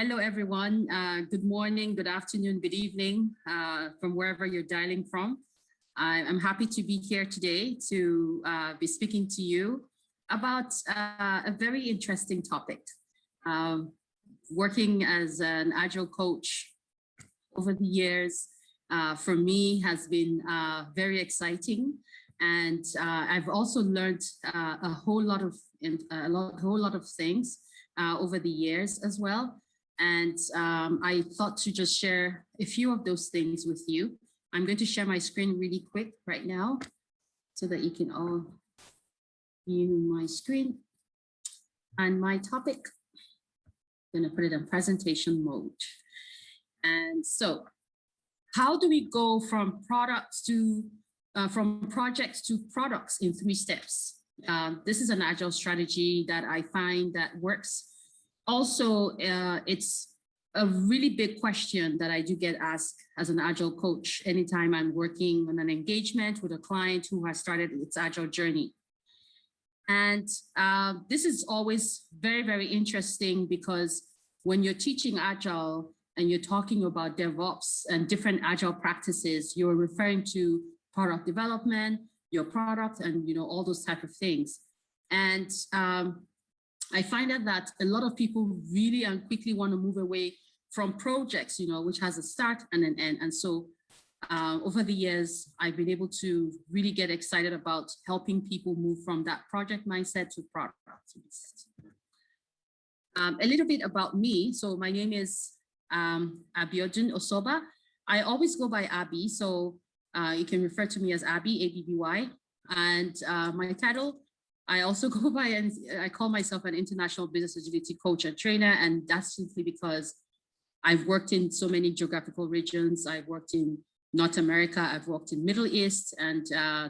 hello, everyone. Uh, good morning, good afternoon, good evening uh, from wherever you're dialing from. I'm happy to be here today to uh, be speaking to you about uh, a very interesting topic. Um, working as an Agile coach over the years, uh, for me has been uh, very exciting. And I've also learned a whole lot of a, whole lot of things over the years as well. And um, I thought to just share a few of those things with you. I'm going to share my screen really quick right now so that you can all view my screen and my topic. I'm going to put it in presentation mode. And so how do we go from products to uh, from projects to products in three steps? Uh, this is an agile strategy that I find that works also, uh, it's a really big question that I do get asked as an agile coach anytime I'm working on an engagement with a client who has started its agile journey. And uh, this is always very, very interesting because when you're teaching agile and you're talking about DevOps and different agile practices, you're referring to product development, your product, and you know all those type of things. And um, I find out that a lot of people really and quickly want to move away from projects, you know, which has a start and an end. And so uh, over the years, I've been able to really get excited about helping people move from that project mindset to product. Um, a little bit about me. So my name is um, Abiodun Osoba. I always go by Abby, so uh, you can refer to me as Abby, A-B-B-Y. And uh, my title I also go by and I call myself an international business agility coach and trainer. And that's simply because I've worked in so many geographical regions. I've worked in North America, I've worked in Middle East, and uh,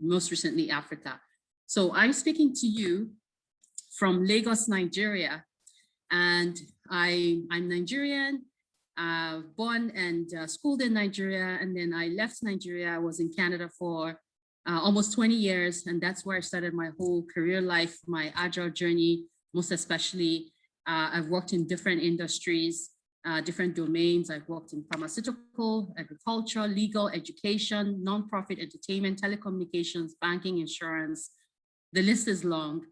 most recently Africa. So I'm speaking to you from Lagos, Nigeria. And I, I'm Nigerian, uh, born and uh, schooled in Nigeria. And then I left Nigeria, I was in Canada for uh, almost 20 years. And that's where I started my whole career life, my agile journey, most especially. Uh, I've worked in different industries, uh, different domains. I've worked in pharmaceutical, agriculture, legal, education, nonprofit, entertainment, telecommunications, banking, insurance. The list is long.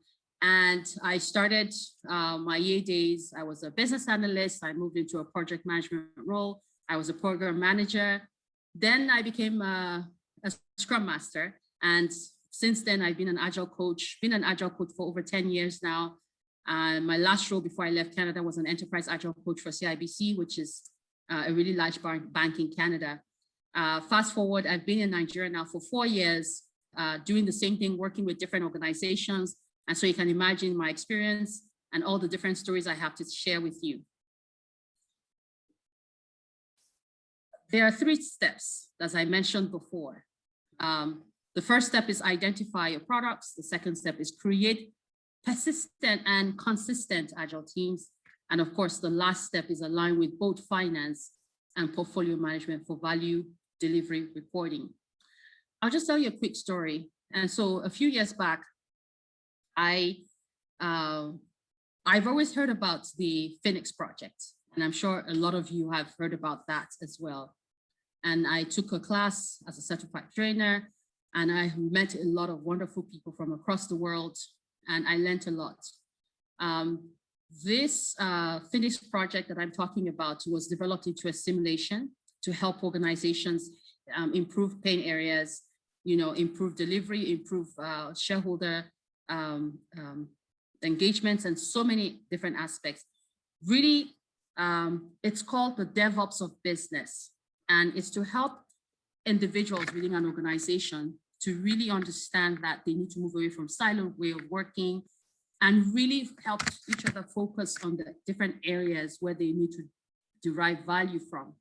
And I started uh, my EA days. I was a business analyst. I moved into a project management role. I was a program manager. Then I became a, a Scrum Master. And since then, I've been an Agile coach, been an Agile coach for over 10 years now. Uh, my last role before I left Canada was an enterprise Agile coach for CIBC, which is uh, a really large bank in Canada. Uh, fast forward, I've been in Nigeria now for four years, uh, doing the same thing, working with different organizations. And so you can imagine my experience and all the different stories I have to share with you. There are three steps, as I mentioned before. Um, the first step is identify your products. The second step is create persistent and consistent agile teams. And of course, the last step is align with both finance and portfolio management for value delivery reporting. I'll just tell you a quick story. And so a few years back, I, uh, I've always heard about the Phoenix project, and I'm sure a lot of you have heard about that as well. And I took a class as a certified trainer and I met a lot of wonderful people from across the world and I learned a lot. Um, this uh, project that I'm talking about was developed into a simulation to help organizations um, improve pain areas, you know, improve delivery, improve uh, shareholder um, um, engagements and so many different aspects. Really, um, it's called the DevOps of business and it's to help individuals within an organization to really understand that they need to move away from siloed way of working and really help each other focus on the different areas where they need to derive value from.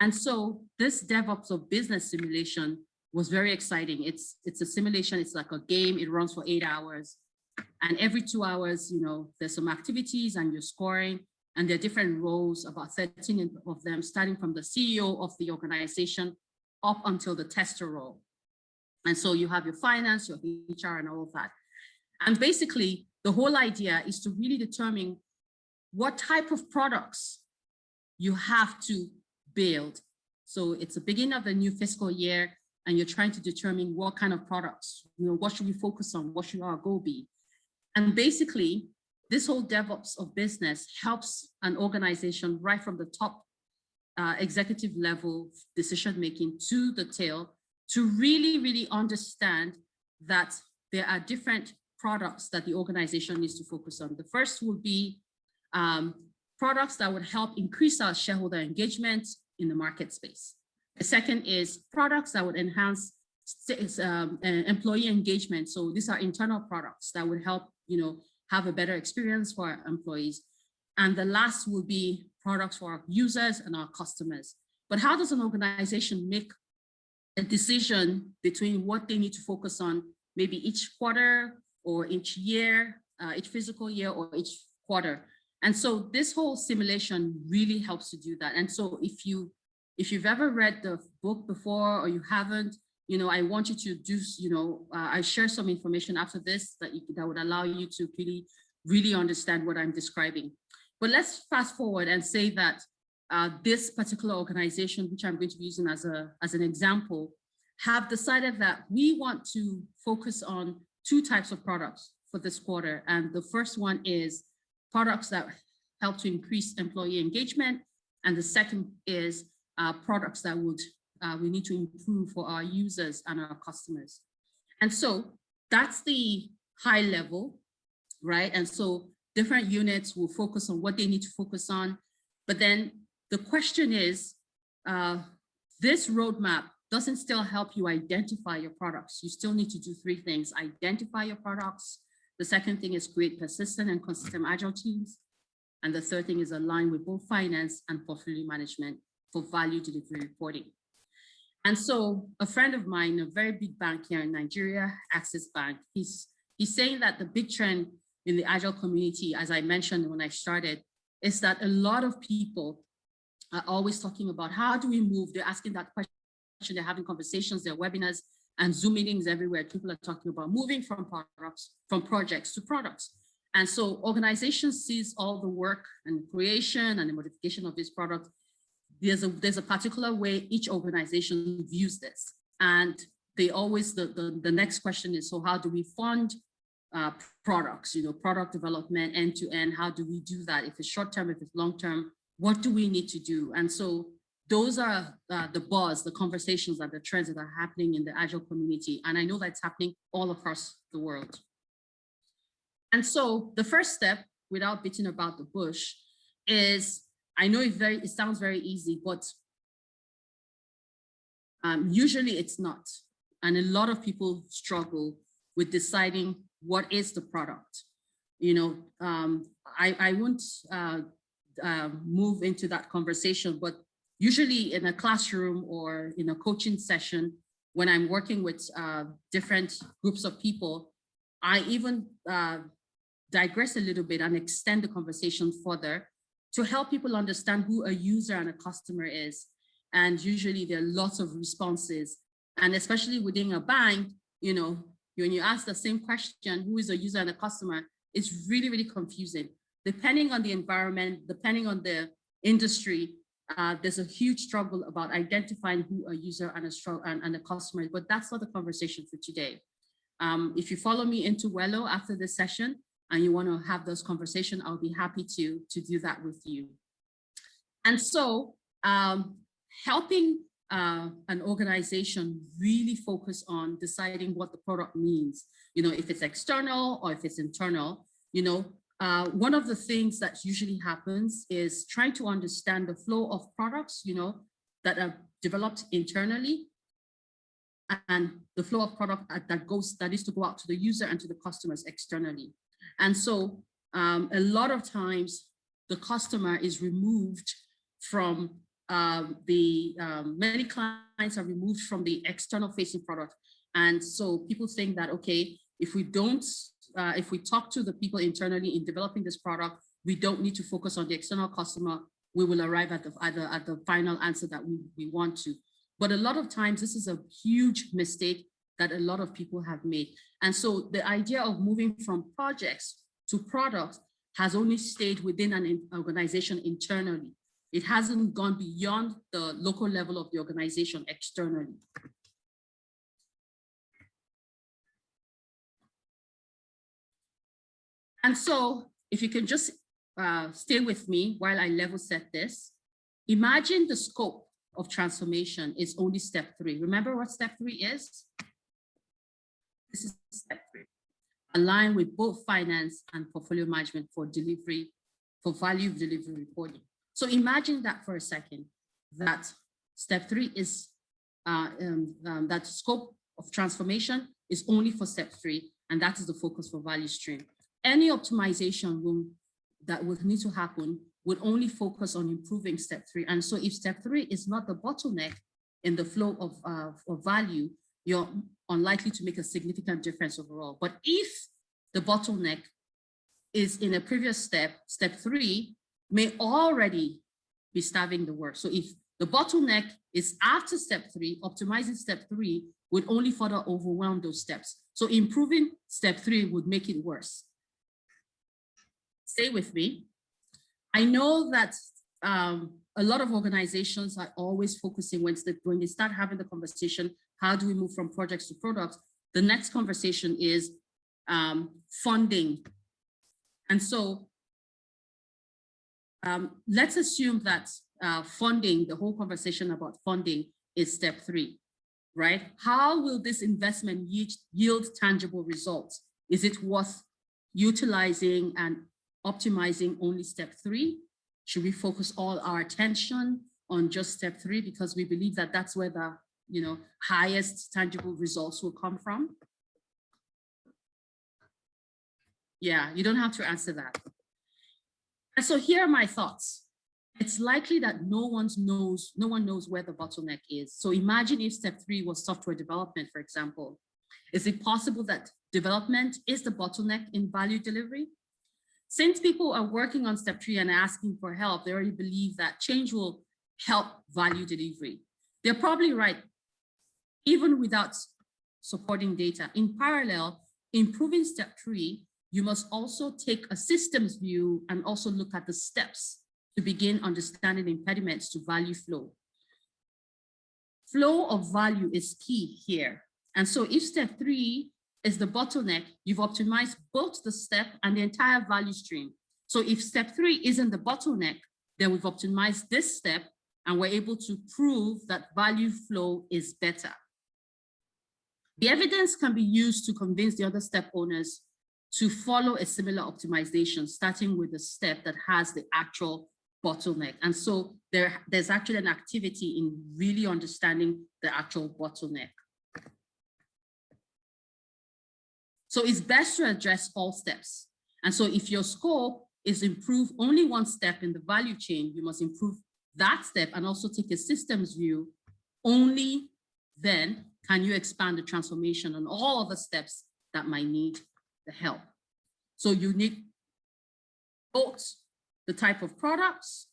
And so this DevOps of business simulation was very exciting. It's, it's a simulation, it's like a game, it runs for eight hours. And every two hours, you know, there's some activities and you're scoring and there are different roles, about 13 of them, starting from the CEO of the organization up until the tester role. And so you have your finance, your HR and all of that. And basically the whole idea is to really determine what type of products you have to build. So it's the beginning of the new fiscal year and you're trying to determine what kind of products, you know, what should we focus on? What should our goal be? And basically, this whole DevOps of business helps an organization right from the top uh, executive level decision making to the tail to really, really understand that there are different products that the organization needs to focus on. The first would be um, products that would help increase our shareholder engagement in the market space. The second is products that would enhance um, employee engagement. So these are internal products that would help, you know, have a better experience for our employees. And the last will be products for our users and our customers. But how does an organization make a decision between what they need to focus on maybe each quarter or each year, uh, each physical year or each quarter? And so this whole simulation really helps to do that. And so if you if you've ever read the book before or you haven't, you know, I want you to do, you know, uh, I share some information after this that, you, that would allow you to really, really understand what I'm describing. But let's fast forward and say that uh, this particular organization, which I'm going to be using as, a, as an example, have decided that we want to focus on two types of products for this quarter. And the first one is products that help to increase employee engagement. And the second is uh, products that would uh, we need to improve for our users and our customers. And so that's the high level, right? And so different units will focus on what they need to focus on. But then the question is, uh, this roadmap doesn't still help you identify your products. You still need to do three things. Identify your products. The second thing is create persistent and consistent agile teams. And the third thing is align with both finance and portfolio management for value delivery reporting. And so a friend of mine, a very big bank here in Nigeria, Access Bank, he's, he's saying that the big trend in the Agile community, as I mentioned when I started, is that a lot of people are always talking about how do we move? They're asking that question, they're having conversations, there are webinars and Zoom meetings everywhere. People are talking about moving from products, from projects to products. And so organizations sees all the work and creation and the modification of this product. there's a there's a particular way each organization views this and they always the the, the next question is so how do we fund uh, products you know product development end to end how do we do that? If it's short term if it's long term what do we need to do? And so those are uh, the buzz the conversations and the trends that are happening in the agile community. And i know that's happening all across the world. And so the first step without beating about the bush is I know it very it sounds very easy, but um, usually it's not. And a lot of people struggle with deciding what is the product. You know, um, I, I won't uh, uh, move into that conversation, but usually in a classroom or in a coaching session, when I'm working with uh, different groups of people, I even uh, digress a little bit and extend the conversation further to help people understand who a user and a customer is. And usually there are lots of responses. And especially within a bank, you know, when you ask the same question, who is a user and a customer, it's really, really confusing. Depending on the environment, depending on the industry, uh, there's a huge struggle about identifying who a user and a, and, and a customer is, but that's not the conversation for today. Um, if you follow me into Wello after this session, and you want to have those conversations, I'll be happy to, to do that with you. And so um, helping uh, an organization really focus on deciding what the product means, you know, if it's external or if it's internal, you know, uh, one of the things that usually happens is trying to understand the flow of products, you know, that are developed internally and the flow of product that goes, that is to go out to the user and to the customers externally. And so um, a lot of times the customer is removed from um, the, um, many clients are removed from the external facing product. And so people think that, okay, if we don't, uh, if we talk to the people internally in developing this product, we don't need to focus on the external customer, we will arrive at the, at the, at the final answer that we, we want to. But a lot of times this is a huge mistake that a lot of people have made. And so the idea of moving from projects to products has only stayed within an organization internally. It hasn't gone beyond the local level of the organization externally. And so if you can just uh, stay with me while I level set this, imagine the scope of transformation is only step three. Remember what step three is? This is step three. Align with both finance and portfolio management for delivery, for value delivery reporting. So imagine that for a second, that step three is uh, um, um, that scope of transformation is only for step three, and that is the focus for value stream any optimization will, that would need to happen would only focus on improving step three. And so if step three is not the bottleneck in the flow of, uh, of value, you're unlikely to make a significant difference overall. But if the bottleneck is in a previous step, step three may already be starving the work. So if the bottleneck is after step three, optimizing step three would only further overwhelm those steps. So improving step three would make it worse stay with me. I know that um, a lot of organizations are always focusing when they, start having the conversation, how do we move from projects to products? The next conversation is um, funding. And so um, let's assume that uh, funding, the whole conversation about funding is step three, right? How will this investment yield, tangible results? Is it worth utilizing and optimizing only step three? Should we focus all our attention on just step three because we believe that that's where the you know highest tangible results will come from? Yeah, you don't have to answer that. And so here are my thoughts. It's likely that no one knows, no one knows where the bottleneck is. So imagine if step three was software development, for example. Is it possible that development is the bottleneck in value delivery? Since people are working on step three and asking for help, they already believe that change will help value delivery. They're probably right, even without supporting data. In parallel, improving step three, you must also take a systems view and also look at the steps to begin understanding impediments to value flow. Flow of value is key here. And so if step three is the bottleneck, you've optimized both the step and the entire value stream. So if step three isn't the bottleneck, then we've optimized this step and we're able to prove that value flow is better. The evidence can be used to convince the other step owners to follow a similar optimization, starting with the step that has the actual bottleneck. And so there, there's actually an activity in really understanding the actual bottleneck. So it's best to address all steps. And so if your scope is improve only one step in the value chain, you must improve that step and also take a systems view. Only then can you expand the transformation on all other steps that might need the help. So you need both the type of products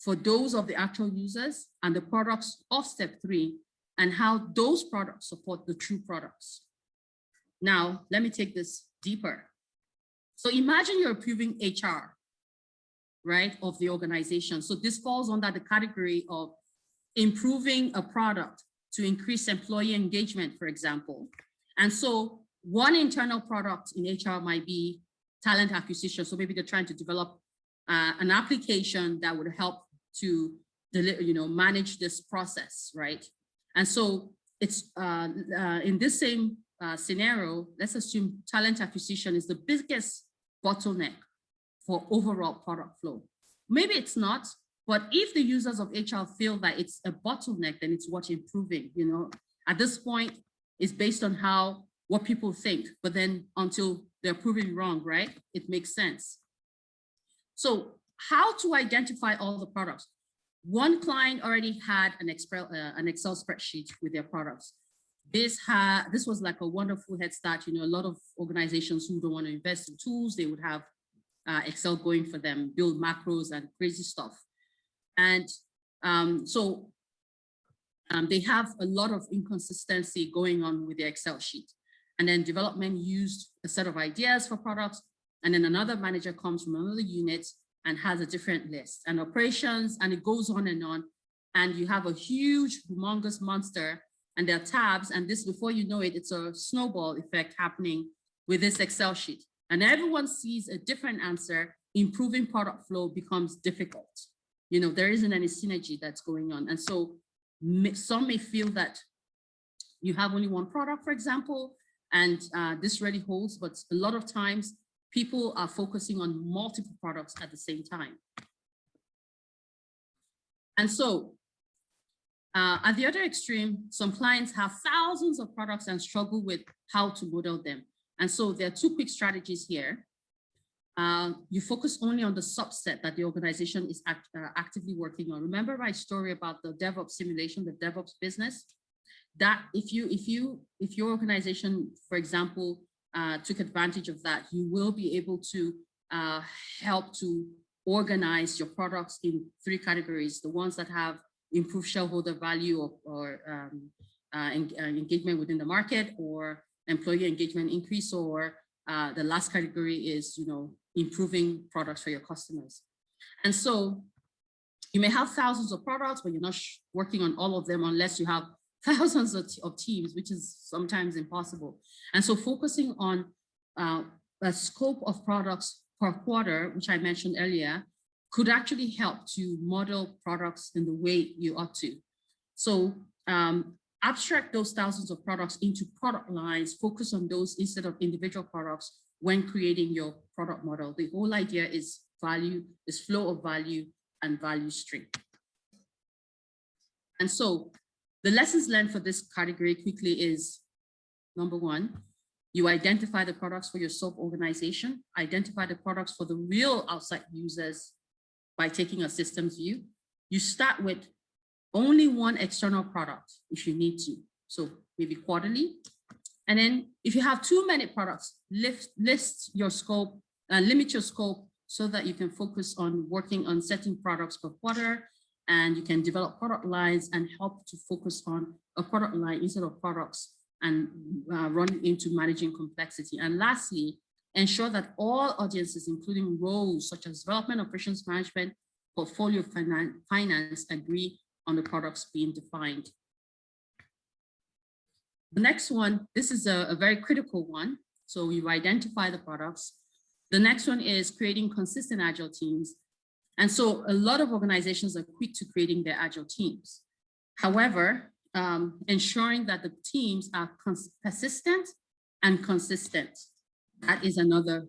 for those of the actual users and the products of step three and how those products support the true products. Now, let me take this deeper. So imagine you're approving HR, right, of the organization. So this falls under the category of improving a product to increase employee engagement, for example. And so one internal product in HR might be talent acquisition. So maybe they're trying to develop uh, an application that would help to deliver, you know, manage this process, right? And so it's uh, uh, in this same uh, scenario, let's assume talent acquisition is the biggest bottleneck for overall product flow. Maybe it's not, but if the users of HR feel that it's a bottleneck, then it's worth improving, you know. At this point, it's based on how, what people think, but then until they're proven wrong, right? It makes sense. So how to identify all the products? One client already had an Excel, uh, an Excel spreadsheet with their products this had this was like a wonderful head start. You know, a lot of organizations who don't want to invest in tools, they would have uh, Excel going for them, build macros and crazy stuff. And um, so um, they have a lot of inconsistency going on with their Excel sheet. And then development used a set of ideas for products, and then another manager comes from another unit and has a different list and operations, and it goes on and on. And you have a huge, humongous monster and there are tabs, and this, before you know it, it's a snowball effect happening with this Excel sheet. And everyone sees a different answer, improving product flow becomes difficult. You know, there isn't any synergy that's going on. And so some may feel that you have only one product, for example, and uh, this really holds, but a lot of times people are focusing on multiple products at the same time. And so uh, at the other extreme, some clients have thousands of products and struggle with how to model them. And so there are two quick strategies here. Uh, you focus only on the subset that the organization is act, uh, actively working on. Remember my story about the DevOps simulation, the DevOps business? That if you if you if your organization, for example, uh, took advantage of that, you will be able to uh, help to organize your products in three categories: the ones that have improved shareholder value or, or um, uh, en uh, engagement within the market or employee engagement increase or uh, the last category is, you know, improving products for your customers. And so you may have thousands of products, but you're not working on all of them unless you have thousands of, of teams, which is sometimes impossible. And so focusing on uh, a scope of products per quarter, which I mentioned earlier, could actually help to model products in the way you ought to. So um, abstract those thousands of products into product lines, focus on those instead of individual products when creating your product model. The whole idea is value, is flow of value and value stream. And so the lessons learned for this category quickly is number one, you identify the products for your sub-organization, identify the products for the real outside users by taking a systems view. You start with only one external product if you need to. So maybe quarterly. And then if you have too many products, lift, list your scope, uh, limit your scope so that you can focus on working on setting products per quarter and you can develop product lines and help to focus on a product line instead of products and uh, run into managing complexity. And lastly, ensure that all audiences, including roles such as development, operations management, portfolio finance, finance agree on the products being defined. The next one, this is a, a very critical one. So you identify the products. The next one is creating consistent agile teams. And so a lot of organizations are quick to creating their agile teams. However, um, ensuring that the teams are persistent and consistent. That is another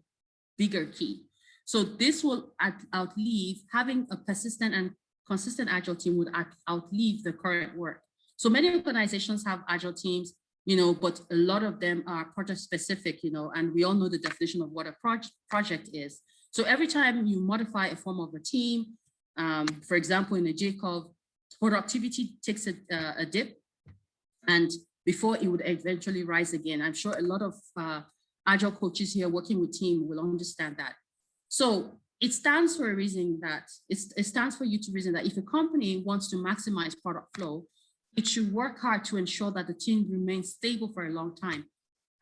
bigger key. So this will outlive having a persistent and consistent agile team would outlive the current work. So many organizations have agile teams, you know, but a lot of them are project specific, you know, and we all know the definition of what a project project is. So every time you modify a form of a team, um, for example, in a JCOV, productivity takes a, uh, a dip and before it would eventually rise again. I'm sure a lot of uh, agile coaches here working with team will understand that. So it stands for a reason that it stands for you to reason that if a company wants to maximize product flow, it should work hard to ensure that the team remains stable for a long time.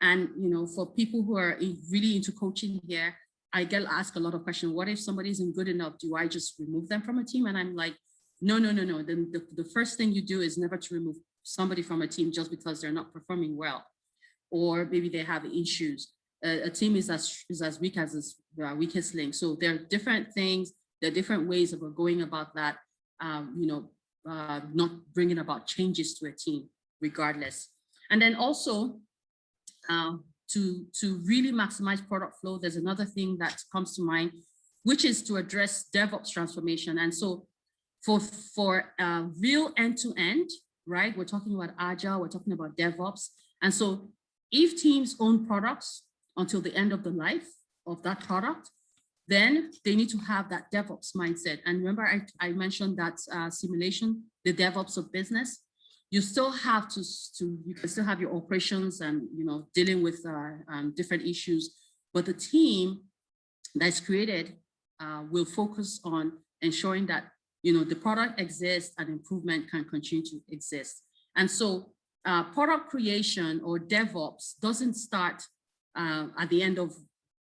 And you know, for people who are really into coaching here, I get asked a lot of questions. What if somebody isn't good enough? Do I just remove them from a team? And I'm like, no, no, no, no. Then the, the first thing you do is never to remove somebody from a team just because they're not performing well, or maybe they have issues a, a team is as, is as weak as its weakest link. So there are different things, there are different ways of going about that, um, you know, uh, not bringing about changes to a team regardless. And then also uh, to, to really maximize product flow, there's another thing that comes to mind, which is to address DevOps transformation. And so for, for uh, real end-to-end, -end, right, we're talking about Agile, we're talking about DevOps. And so if teams own products, until the end of the life of that product, then they need to have that DevOps mindset. And remember, I, I mentioned that uh, simulation, the DevOps of business, you still have to, to, you can still have your operations and, you know, dealing with uh, um, different issues, but the team that's created uh, will focus on ensuring that, you know, the product exists and improvement can continue to exist. And so uh, product creation or DevOps doesn't start uh, at the end of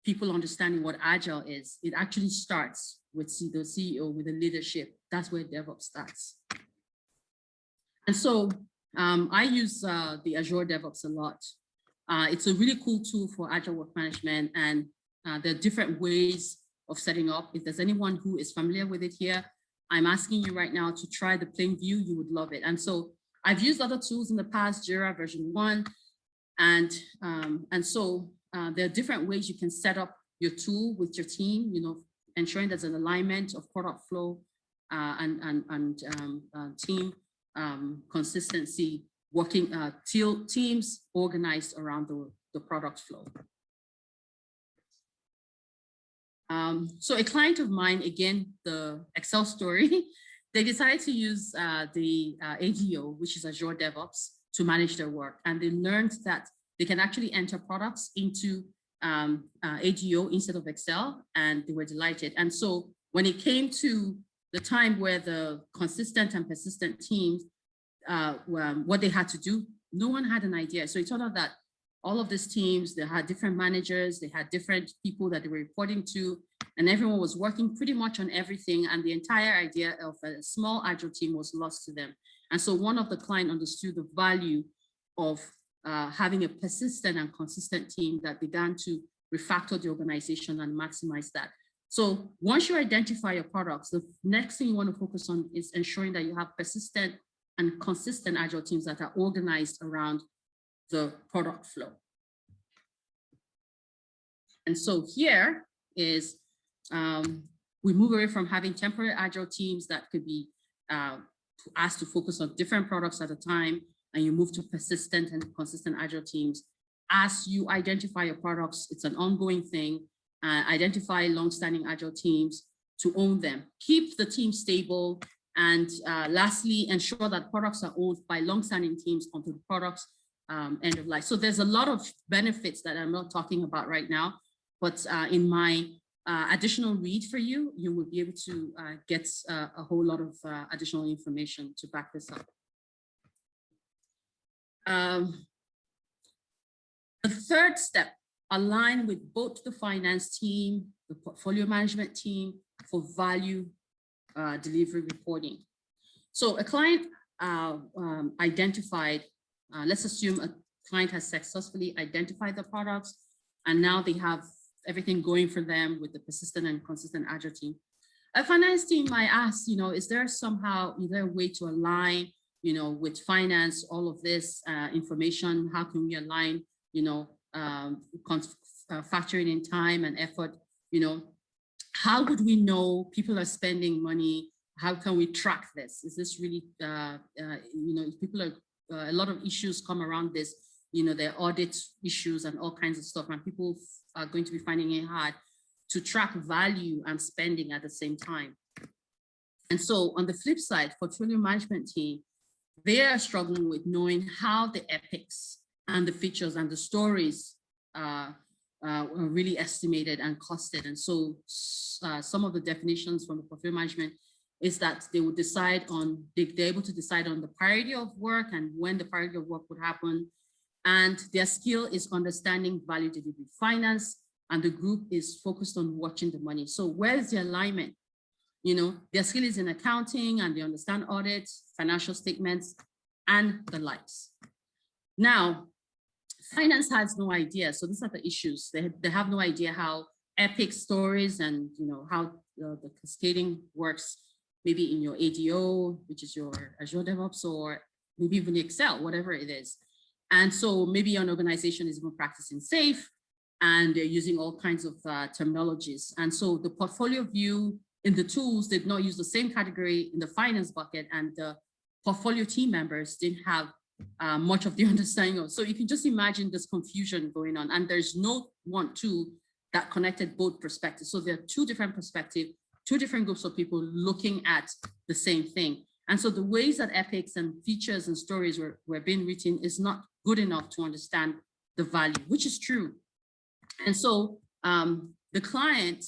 people understanding what agile is, it actually starts with the CEO, with the leadership. That's where DevOps starts. And so um, I use uh, the Azure DevOps a lot. Uh, it's a really cool tool for agile work management and uh, there are different ways of setting up. If there's anyone who is familiar with it here, I'm asking you right now to try the plain view, you would love it. And so I've used other tools in the past, Jira VersionOne, and, um, and so uh, there are different ways you can set up your tool with your team, you know, ensuring there's an alignment of product flow uh, and, and, and um, uh, team um, consistency, working uh, teams organized around the, the product flow. Um, so a client of mine, again, the Excel story, they decided to use uh, the uh, ADO, which is Azure DevOps, to manage their work. And they learned that they can actually enter products into um, uh, ADO instead of Excel, and they were delighted. And so when it came to the time where the consistent and persistent teams, uh, um, what they had to do, no one had an idea. So it turned out that all of these teams, they had different managers, they had different people that they were reporting to, and everyone was working pretty much on everything. And the entire idea of a small agile team was lost to them. And so one of the client understood the value of uh, having a persistent and consistent team that began to refactor the organization and maximize that. So once you identify your products, the next thing you want to focus on is ensuring that you have persistent and consistent agile teams that are organized around the product flow. And so here is, um, we move away from having temporary agile teams that could be uh, asked to focus on different products at a time, and you move to persistent and consistent agile teams. As you identify your products, it's an ongoing thing. Uh, identify long-standing agile teams to own them. Keep the team stable. And uh, lastly, ensure that products are owned by long-standing teams until the products um, end of life. So there's a lot of benefits that I'm not talking about right now, but uh, in my uh, additional read for you, you will be able to uh, get uh, a whole lot of additional information to back this up. Um, the third step, align with both the finance team, the portfolio management team for value uh, delivery reporting. So a client um, identified uh, let's assume a client has successfully identified the products and now they have everything going for them with the persistent and consistent agile team. A finance team might ask, you know, is there somehow, is there a way to align, you know, with finance, all of this uh, information? How can we align, you know, um, uh, factoring in time and effort, you know, how would we know people are spending money? How can we track this? Is this really, uh, uh you know, people are uh, a lot of issues come around this, you know, the audit issues and all kinds of stuff, and people are going to be finding it hard to track value and spending at the same time. And so on the flip side, portfolio management team, they are struggling with knowing how the epics and the features and the stories uh, uh, are really estimated and costed. And so uh, some of the definitions from the portfolio management is that they would decide on, they, they're able to decide on the priority of work and when the priority of work would happen. And their skill is understanding value delivery finance, and the group is focused on watching the money. So where's the alignment? You know, their skill is in accounting and they understand audits, financial statements, and the likes. Now, finance has no idea. So these are the issues. They, they have no idea how epic stories and, you know, how uh, the cascading works maybe in your ADO, which is your Azure DevOps, or maybe even Excel, whatever it is. And so maybe an organization is even practicing SAFe and they're using all kinds of uh, terminologies. And so the portfolio view in the tools did not use the same category in the finance bucket and the portfolio team members didn't have uh, much of the understanding of. So you can just imagine this confusion going on and there's no one tool that connected both perspectives. So there are two different perspectives two different groups of people looking at the same thing. And so the ways that epics and features and stories were, were being written is not good enough to understand the value, which is true. And so um, the client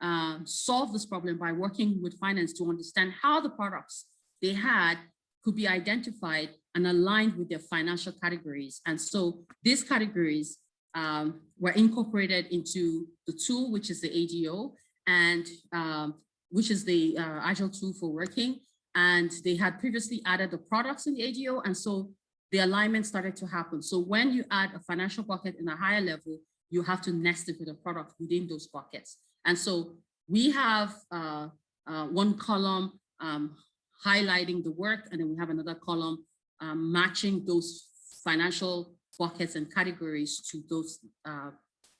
uh, solved this problem by working with finance to understand how the products they had could be identified and aligned with their financial categories. And so these categories um, were incorporated into the tool, which is the ADO, and um, which is the uh, Agile tool for working. And they had previously added the products in the ADO, and so the alignment started to happen. So when you add a financial bucket in a higher level, you have to nest it with a product within those buckets. And so we have uh, uh, one column um, highlighting the work, and then we have another column um, matching those financial buckets and categories to those uh,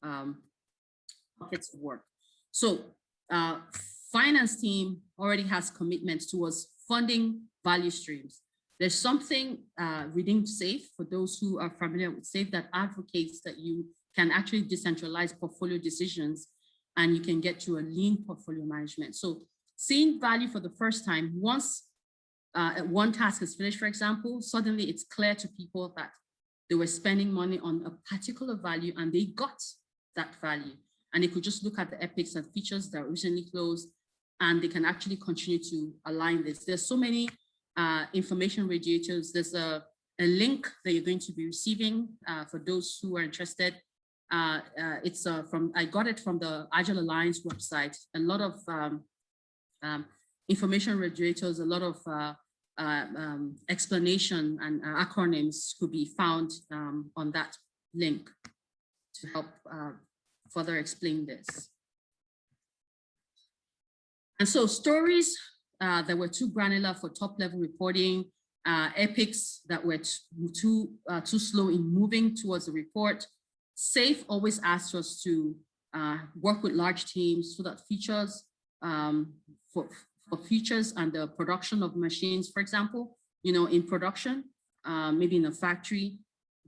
um, buckets of work. So uh, finance team already has commitments towards funding value streams. There's something uh, within SAFe, for those who are familiar with SAFe, that advocates that you can actually decentralize portfolio decisions and you can get to a lean portfolio management. So seeing value for the first time, once uh, one task is finished, for example, suddenly it's clear to people that they were spending money on a particular value and they got that value. And they could just look at the epics and features that recently closed and they can actually continue to align this. There's so many uh, information radiators. There's a, a link that you're going to be receiving uh, for those who are interested. Uh, uh it's uh, from, I got it from the Agile Alliance website. A lot of um, um, information radiators, a lot of uh, um, explanation and acronyms could be found um, on that link to help further explain this. And so stories uh, that were too granular for top level reporting, uh, epics that were too, uh, too slow in moving towards the report. SAFe always asks us to uh, work with large teams so that features um, for, for features and the production of machines, for example, you know, in production, uh, maybe in a factory,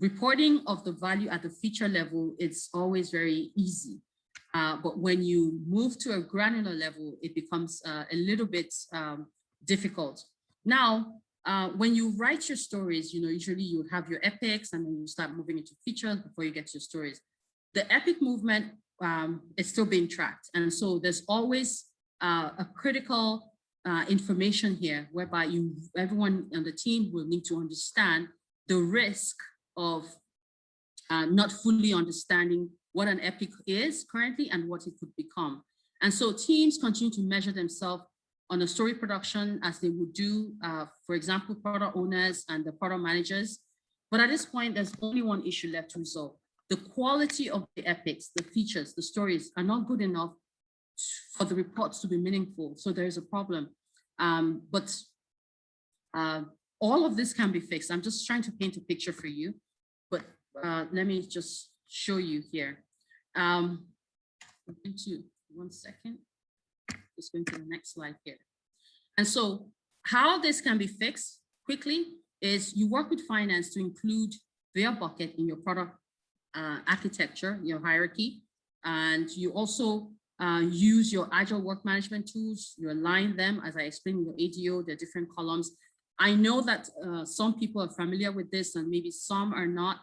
reporting of the value at the feature level, it's always very easy. Uh, but when you move to a granular level, it becomes uh, a little bit um, difficult. Now, uh, when you write your stories, you know, usually you have your epics and then you start moving into features before you get to your stories. The epic movement um, is still being tracked. And so there's always uh, a critical uh, information here whereby you, everyone on the team will need to understand the risk of uh, not fully understanding what an epic is currently and what it could become. And so teams continue to measure themselves on a story production as they would do, uh, for example, product owners and the product managers. But at this point, there's only one issue left to resolve. The quality of the epics, the features, the stories are not good enough for the reports to be meaningful. So there is a problem. Um, but uh, all of this can be fixed. I'm just trying to paint a picture for you, but uh, let me just show you here. Um, into one second, just going to the next slide here. And so how this can be fixed quickly is you work with finance to include their bucket in your product uh, architecture, your hierarchy, and you also uh, use your agile work management tools, you align them, as I explained in your ADO, the different columns. I know that uh, some people are familiar with this and maybe some are not.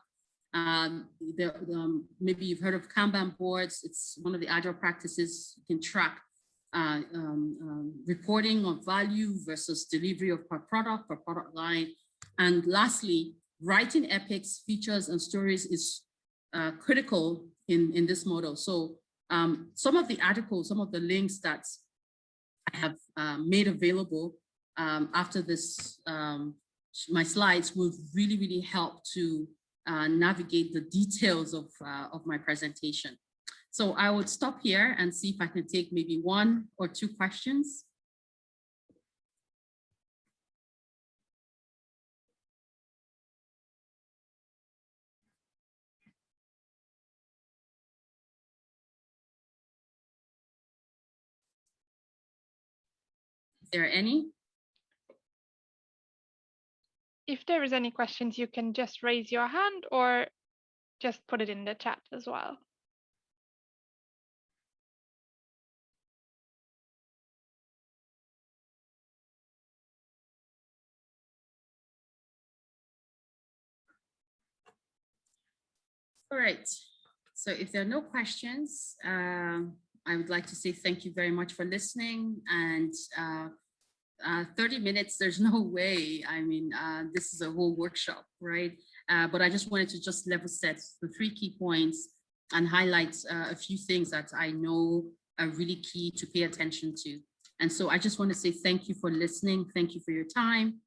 Um, the, um, maybe you've heard of Kanban boards. It's one of the agile practices you can track uh, um, um, reporting of value versus delivery of per product, per product line. And lastly, writing epics, features, and stories is uh, critical in, in this model. So um, some of the articles, some of the links that I have uh, made available um, after this, um, my slides will really, really help to uh, navigate the details of, uh, of my presentation. So I would stop here and see if I can take maybe one or two questions. There any? if there is any questions, you can just raise your hand or just put it in the chat as well. All right. So if there are no questions, uh, I would like to say thank you very much for listening and uh, uh, 30 minutes, there's no way. I mean, uh, this is a whole workshop, right? Uh, but I just wanted to just level set the three key points and highlight uh, a few things that I know are really key to pay attention to. And so I just want to say thank you for listening. Thank you for your time.